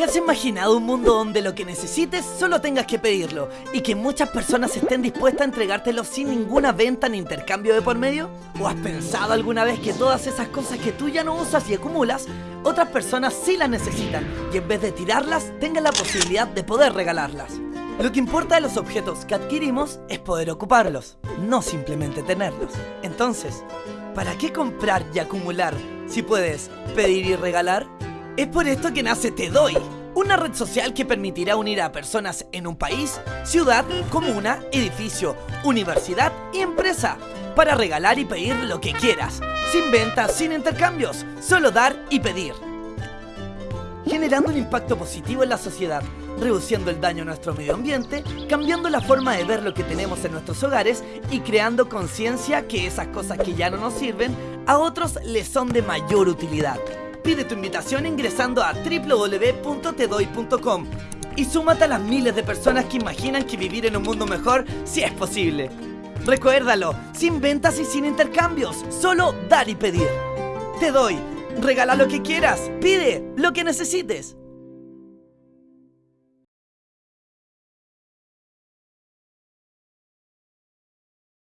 ¿Te has imaginado un mundo donde lo que necesites solo tengas que pedirlo y que muchas personas estén dispuestas a entregártelo sin ninguna venta ni intercambio de por medio? ¿O has pensado alguna vez que todas esas cosas que tú ya no usas y acumulas, otras personas sí las necesitan y en vez de tirarlas, tengan la posibilidad de poder regalarlas? Lo que importa de los objetos que adquirimos es poder ocuparlos, no simplemente tenerlos. Entonces, ¿para qué comprar y acumular si puedes pedir y regalar? Es por esto que nace Te Doy, una red social que permitirá unir a personas en un país, ciudad, comuna, edificio, universidad y empresa para regalar y pedir lo que quieras, sin ventas, sin intercambios, solo dar y pedir. Generando un impacto positivo en la sociedad, reduciendo el daño a nuestro medio ambiente, cambiando la forma de ver lo que tenemos en nuestros hogares y creando conciencia que esas cosas que ya no nos sirven, a otros les son de mayor utilidad. Pide tu invitación ingresando a www.tedoy.com y súmate a las miles de personas que imaginan que vivir en un mundo mejor si es posible. Recuérdalo, sin ventas y sin intercambios, solo dar y pedir. Te doy, regala lo que quieras, pide lo que necesites.